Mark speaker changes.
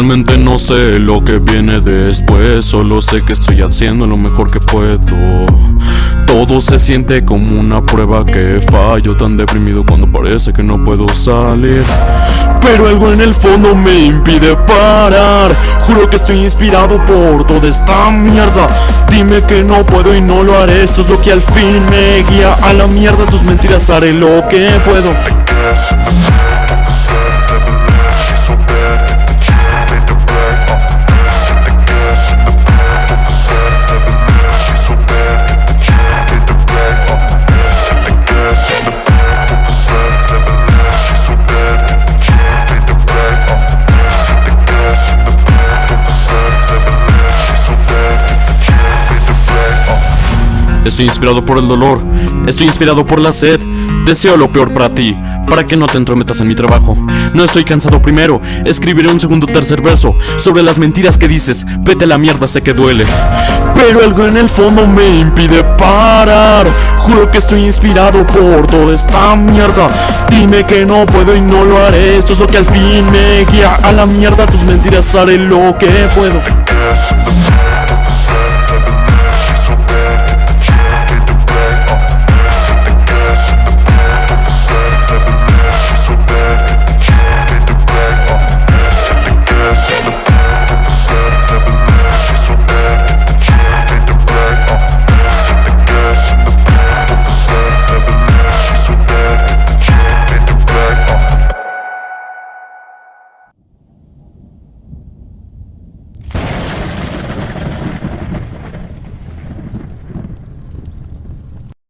Speaker 1: Realmente no sé lo que viene después Solo sé que estoy haciendo lo mejor que puedo. Todo se siente como una prueba que fallo Tan deprimido cuando parece que no puedo salir. Pero algo en el fondo me impide parar. Juro que estoy inspirado por toda esta mierda. Dime que no puedo y no lo haré. Esto es lo que al fin me guía a la mierda. Tus mentiras haré lo que puedo Estoy inspirado por el dolor, estoy inspirado por la sed. Deseo lo peor para ti, para que no te entrometas en mi trabajo. No estoy cansado primero, escribiré un segundo tercer verso Sobre las mentiras que dices, vete a la mierda, sé que duele Pero algo en el fondo me impide parar. Juro que estoy inspirado por toda esta mierda. Dime que no puedo y no lo haré. Esto es lo que al fin me guía a la mierda. Tus mentiras haré lo que puedo